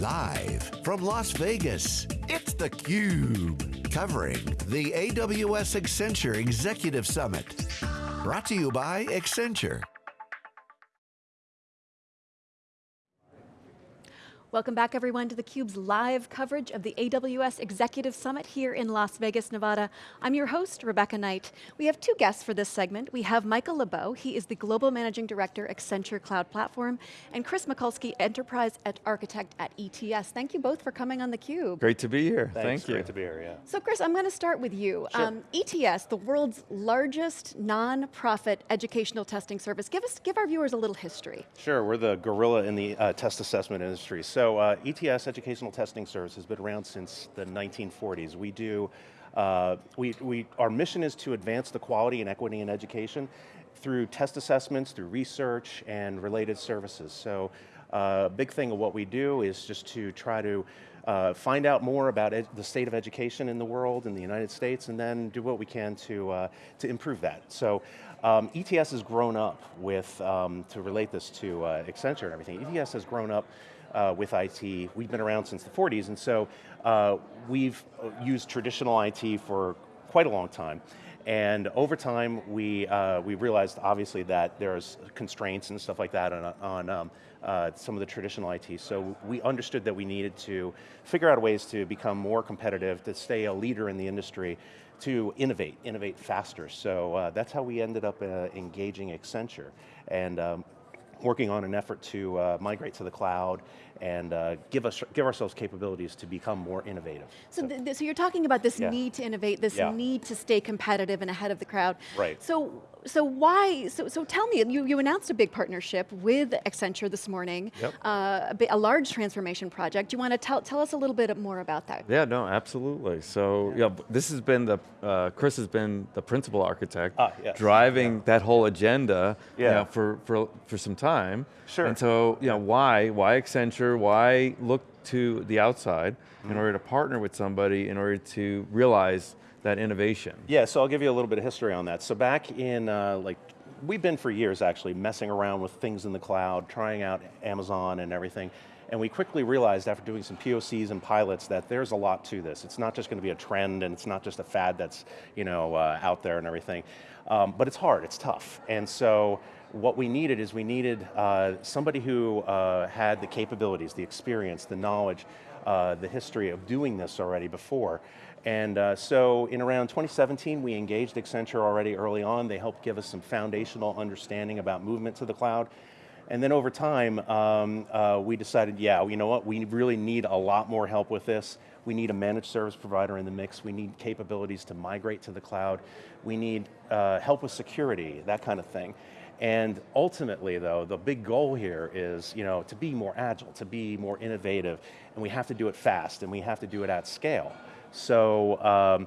Live from Las Vegas, it's theCUBE. Covering the AWS Accenture Executive Summit. Brought to you by Accenture. Welcome back everyone to theCUBE's live coverage of the AWS Executive Summit here in Las Vegas, Nevada. I'm your host, Rebecca Knight. We have two guests for this segment. We have Michael Liebow, he is the Global Managing Director, Accenture Cloud Platform, and Chris Mikulski, Enterprise Architect at ETS. Thank you both for coming on theCUBE. Great to be here, Thanks, thank you. Great to be here, yeah. So Chris, I'm going to start with you. Sure. Um, ETS, the world's largest non-profit educational testing service. Give, us, give our viewers a little history. Sure, we're the gorilla in the uh, test assessment industry. So so uh, ETS, Educational Testing Service, has been around since the 1940s. We do, uh, we, we, our mission is to advance the quality and equity in education through test assessments, through research, and related services. So a uh, big thing of what we do is just to try to uh, find out more about the state of education in the world, in the United States, and then do what we can to, uh, to improve that. So um, ETS has grown up with, um, to relate this to uh, Accenture and everything, ETS has grown up uh, with IT. We've been around since the 40s, and so uh, we've used traditional IT for quite a long time. And over time, we, uh, we realized obviously that there's constraints and stuff like that on, on um, uh, some of the traditional IT. So we understood that we needed to figure out ways to become more competitive, to stay a leader in the industry, to innovate, innovate faster. So uh, that's how we ended up uh, engaging Accenture. And um, working on an effort to uh, migrate to the cloud and uh, give, us, give ourselves capabilities to become more innovative. So, so, so you're talking about this yeah. need to innovate, this yeah. need to stay competitive and ahead of the crowd. Right. So so why, so, so tell me, you, you announced a big partnership with Accenture this morning, yep. uh, a, a, large transformation project. Do you want to tell, tell us a little bit more about that? Yeah, no, absolutely. So, yeah, this has been the, uh, Chris has been the principal architect, ah, yes. driving yeah. that whole agenda yeah. You know, for, for, for some time. Sure. And so, you know, why, why Accenture, why look to the outside mm -hmm. in order to partner with somebody in order to realize that innovation? Yeah, so I'll give you a little bit of history on that. So back in, uh, like, we've been for years actually messing around with things in the cloud, trying out Amazon and everything. And we quickly realized after doing some POCs and pilots that there's a lot to this. It's not just going to be a trend and it's not just a fad that's you know, uh, out there and everything. Um, but it's hard, it's tough. And so what we needed is we needed uh, somebody who uh, had the capabilities, the experience, the knowledge, uh, the history of doing this already before. And uh, so in around 2017, we engaged Accenture already early on. They helped give us some foundational understanding about movement to the cloud. And then over time, um, uh, we decided, yeah, you know what, we really need a lot more help with this. We need a managed service provider in the mix. We need capabilities to migrate to the cloud. We need uh, help with security, that kind of thing. And ultimately though, the big goal here is you know, to be more agile, to be more innovative, and we have to do it fast, and we have to do it at scale. So, um,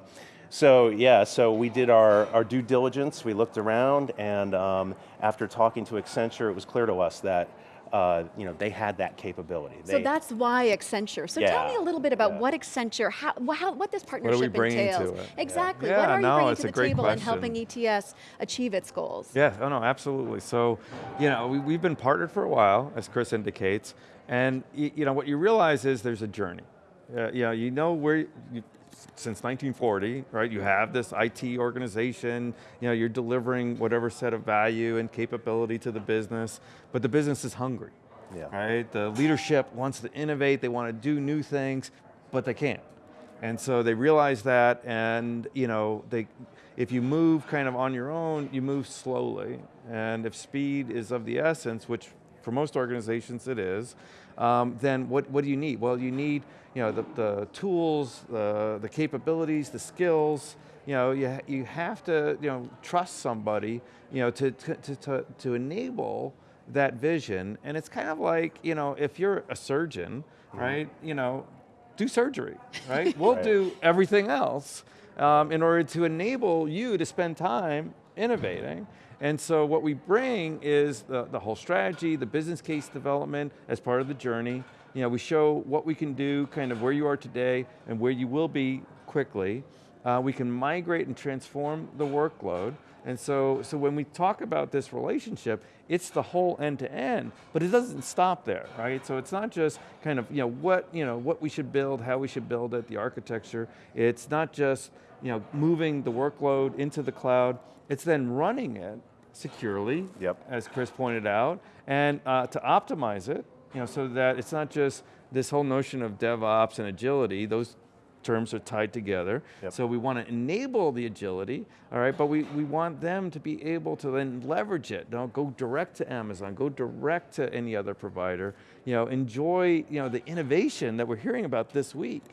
so yeah, so we did our, our due diligence, we looked around, and um, after talking to Accenture, it was clear to us that uh, you know, they had that capability. So that's why Accenture. So yeah, tell me a little bit about yeah. what Accenture, how, how, what this partnership what entails. Exactly, yeah. what are you bringing to the table question. in helping ETS achieve its goals? Yeah, oh no, absolutely. So, you know, we, have been partnered for a while, as Chris indicates, and you know, what you realize is there's a journey. Uh, you know, you know where, you, since 1940, right? You have this IT organization, you know, you're delivering whatever set of value and capability to the business, but the business is hungry, yeah. right? The leadership wants to innovate, they want to do new things, but they can't. And so they realize that and, you know, they, if you move kind of on your own, you move slowly. And if speed is of the essence, which for most organizations it is, um, then what, what do you need? Well, you need you know, the, the tools, the, the capabilities, the skills, you know, you, you have to you know, trust somebody you know, to, to, to, to enable that vision. And it's kind of like, you know, if you're a surgeon, mm -hmm. right, you know, do surgery, right? We'll right. do everything else um, in order to enable you to spend time innovating. And so what we bring is the, the whole strategy, the business case development as part of the journey. You know, we show what we can do, kind of where you are today and where you will be quickly. Uh, we can migrate and transform the workload, and so, so when we talk about this relationship, it's the whole end to end, but it doesn't stop there, right? So it's not just kind of, you know, what, you know, what we should build, how we should build it, the architecture. It's not just, you know, moving the workload into the cloud, it's then running it securely, Yep. as Chris pointed out, and uh, to optimize it, you know, so that it's not just this whole notion of DevOps and agility, those terms are tied together. Yep. So we want to enable the agility, all right, but we, we want them to be able to then leverage it. Don't go direct to Amazon, go direct to any other provider, you know, enjoy you know, the innovation that we're hearing about this week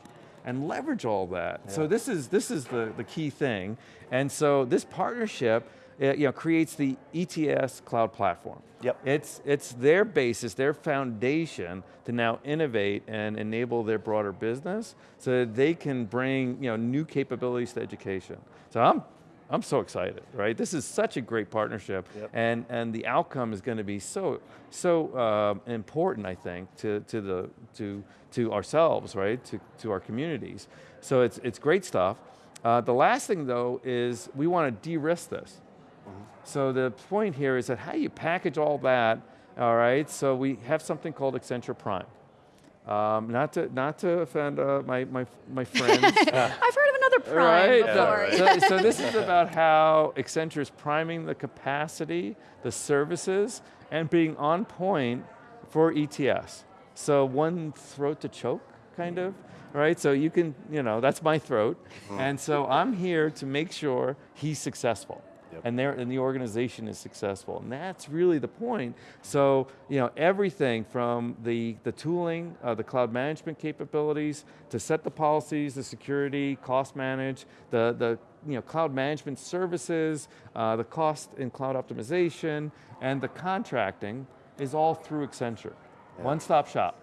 and leverage all that. So this is, this is the, the key thing. And so this partnership uh, you know, creates the ETS cloud platform. Yep. It's, it's their basis, their foundation to now innovate and enable their broader business so that they can bring you know, new capabilities to education. So I'm, I'm so excited, right? This is such a great partnership Yep. and, and the outcome is going to be so, so um, important, I think, to, to, the, to, to ourselves, right? To, to our communities. So it's, it's great stuff. Uh, the last thing though is we want to de-risk this. So the point here is that how you package all that, all right, so we have something called Accenture Prime. Um, not, to, not to offend uh, my, my, my friends. I've heard of another prime Right? before. Yeah, So, so this is about how Accenture is priming the capacity, the services, and being on point for ETS. So one throat to choke, kind of, right? So you can, you know, that's my throat. And so I'm here to make sure he's successful. Yep. And, there, and the organization is successful. And that's really the point. So, you know, everything from the, the tooling, uh, the cloud management capabilities, to set the policies, the security, cost manage, the, the you know, cloud management services, uh, the cost and cloud optimization, and the contracting is all through Accenture. One-stop shop,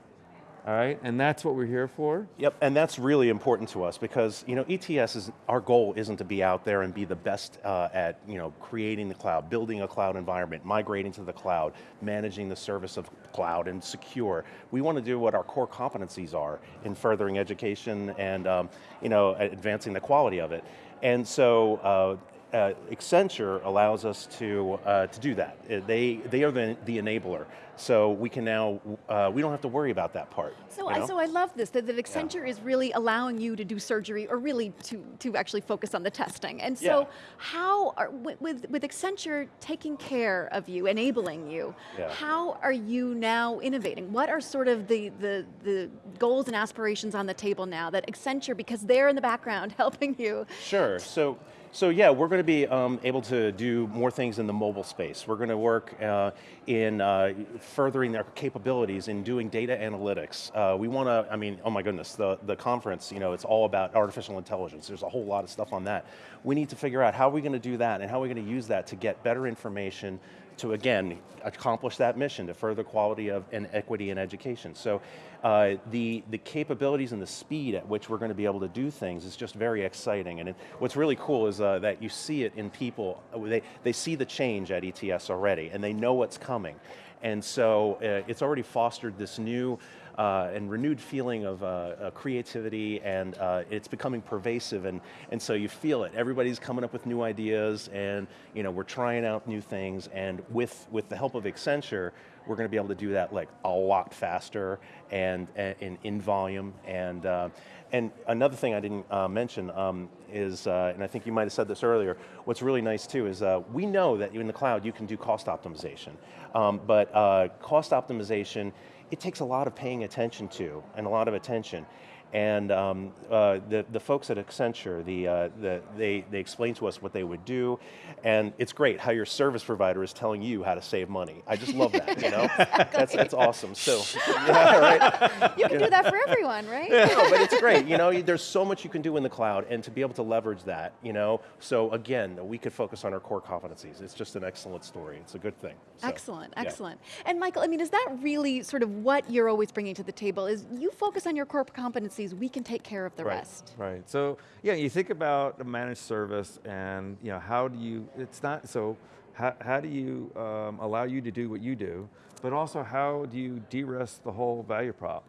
all right? And that's what we're here for. Yep, and that's really important to us because you know ETS is our goal isn't to be out there and be the best uh, at you know creating the cloud, building a cloud environment, migrating to the cloud, managing the service of cloud and secure. We want to do what our core competencies are in furthering education and um, you know advancing the quality of it. And so. Uh, uh, Accenture allows us to uh, to do that. Uh, They they are the, the enabler, so we can now uh, we don't have to worry about that part. So, you I, so I love this, that, that Accenture is really allowing you to do surgery, or really to, to actually focus on the testing. And so, Yeah. how, are, with, with with Accenture taking care of you, enabling you, Yeah. how are you now innovating? What are sort of the, the, the goals and aspirations on the table now that Accenture, because they're in the background helping you, Sure. So, so yeah, we're going to be um, able to do more things in the mobile space. We're going to work uh, in uh, furthering our capabilities in doing data analytics. Uh, we want to. I mean, oh my goodness, the the conference. You know, it's all about artificial intelligence. There's a whole lot of stuff on that. We need to figure out how are we going to do that and how are we going to use that to get better information to again accomplish that mission to further quality of and equity in education. So uh, the the capabilities and the speed at which we're going to be able to do things is just very exciting. And it, what's really cool is uh, that you see it in people. Uh, They they see the change at ETS already, and they know what's coming. And so uh, it's already fostered this new uh, and renewed feeling of uh, uh, creativity, and uh, it's becoming pervasive, and, and so you feel it. Everybody's coming up with new ideas, and you know, we're trying out new things, and with, with the help of Accenture, we're going to be able to do that like a lot faster and, and in, in volume. And, uh, and another thing I didn't uh, mention um, is, uh, and I think you might have said this earlier, what's really nice too is uh, we know that in the cloud you can do cost optimization, um, but uh, cost optimization, it takes a lot of paying attention to and a lot of attention. And um, uh, the, the folks at Accenture, the, uh, the, they, they explain to us what they would do, and it's great how your service provider is telling you how to save money. I just love that, you know? That's, that's awesome, so, yeah, right? you can do that for everyone, right? no, but it's great. You know, there's so much you can do in the cloud, and to be able to leverage that, you know. So again, we could focus on our core competencies. It's just an excellent story. It's a good thing. So, Excellent, yeah. excellent. And Michael, I mean, is that really sort of what you're always bringing to the table? Is you focus on your core competencies, we can take care of the right, rest. Right. So yeah, you think about a managed service, and you know how do you? It's not so. How, how do you um, allow you to do what you do, but also how do you de-risk the whole value prop,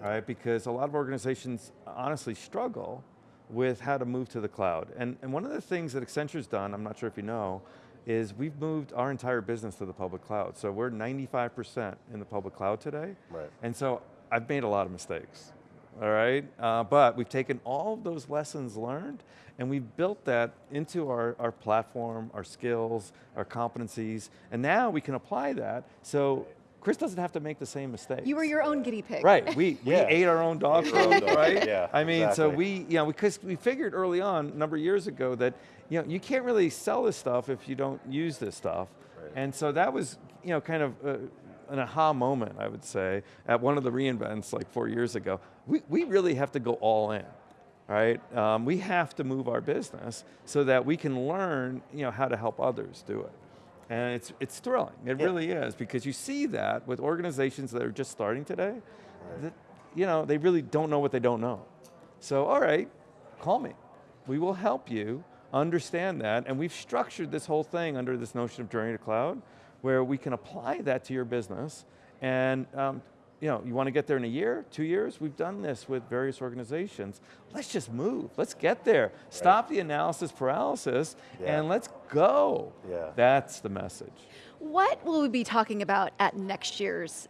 right? Because a lot of organizations honestly struggle with how to move to the cloud. And, and one of the things that Accenture's done, I'm not sure if you know, is we've moved our entire business to the public cloud. So we're 95% in the public cloud today. Right. And so I've made a lot of mistakes, all right? Uh, but we've taken all of those lessons learned and we've built that into our, our platform, our skills, our competencies, and now we can apply that so Chris doesn't have to make the same mistakes. You were your own guinea pig. Right, we, we Yeah. ate our own dog Ate our own food, right? yeah, I mean, so we, you know, because we figured early on, a number of years ago, that you know, you can't really sell this stuff if you don't use this stuff. Right. And so that was, you know, kind of uh, an aha moment, I would say, at one of the reInvents like four years ago. We, we really have to go all in, right? Um, we have to move our business so that we can learn, you know, how to help others do it. And it's, it's thrilling, it Yeah. really is, because you see that with organizations that are just starting today, that, you know, they really don't know what they don't know. So, all right, call me. We will help you understand that, and we've structured this whole thing under this notion of journey to cloud, where we can apply that to your business, and um, you know, you want to get there in a year, two years? We've done this with various organizations. Let's just move, let's get there. Stop the analysis paralysis, Yeah. and let's go. Yeah. That's the message. What will we be talking about at next year's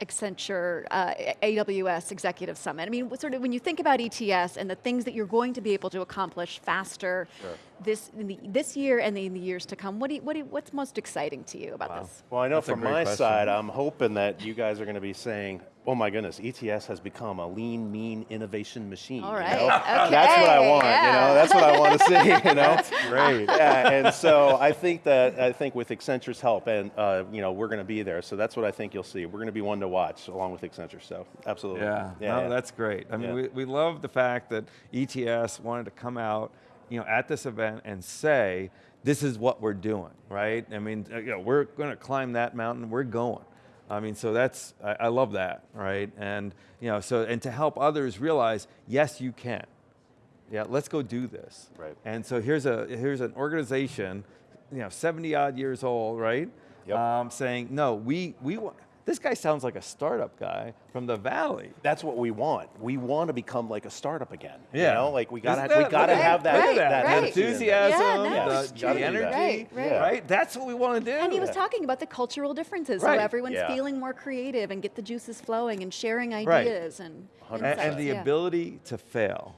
Accenture uh, AWS Executive Summit? I mean, sort of when you think about ETS and the things that you're going to be able to accomplish faster Sure. This in the, this year and in the years to come, what do you, what do you, what's most exciting to you about Wow. this? Well, I know That's from my question. side, I'm hoping that you guys are going to be saying, oh my goodness, ETS has become a lean, mean innovation machine. All you know? okay, That's what I want, yeah. you know, that's what I want to see, you know? That's great. yeah, and so I think that, I think with Accenture's help, and uh, you know, we're going to be there, so that's what I think you'll see. We're going to be one to watch along with Accenture, so absolutely. Yeah, no, that's great. I mean, Yeah. we, we love the fact that ETS wanted to come out, you know, at this event and say, this is what we're doing, right? I mean, uh, you know, we're going to climb that mountain. We're going. I mean, so that's I, I love that, right? And you know, so and to help others realize, yes, you can. Yeah, let's go do this. Right. And so here's a here's an organization, you know, 70 odd years old, right? Yep. Um, saying, no, we we want. This guy sounds like a startup guy from the valley. That's what we want. We want to become like a startup again. Yeah. You know, like we gotta, that- we gotta look have that, Right, that, that right. attitude in there. enthusiasm, Yeah, the, nice. the Gotta do that. energy, Right, right. Yeah. right? That's what we want to do. And he was talking about the cultural differences, Right. so everyone's Yeah. feeling more creative and get the juices flowing and sharing Right. ideas and, and, and the yeah. ability to fail.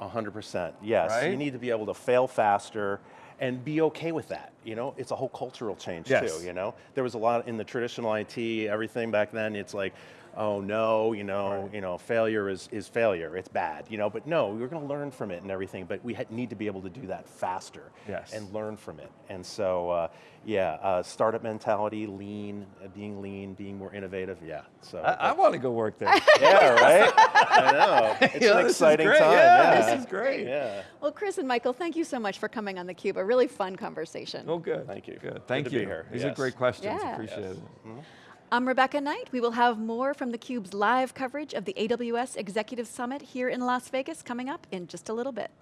A hundred percent, yes. Right? You need to be able to fail faster and be okay with that. You know, it's a whole cultural change Yes. too. You know, there was a lot in the traditional IT, everything back then. It's like, oh no, you know, you know, failure is is failure. It's bad. You know, but no, we're going to learn from it and everything. But we ha- need to be able to do that faster Yes. and learn from it. And so, uh, yeah, uh, startup mentality, lean, uh, being lean, being more innovative. Yeah. So. I, I want to go work there. yeah, right. I know. It's Yeah, an exciting time. Yeah, Yeah, this is great. Yeah. Well, Chris and Michael, thank you so much for coming on theCUBE. A really fun conversation. Oh, good. Thank you. Good. Good Thank to you. be here. These are great questions. Yeah. Appreciate Yes. it. I'm Rebecca Knight. We will have more from theCUBE's live coverage of the AWS Executive Summit here in Las Vegas coming up in just a little bit.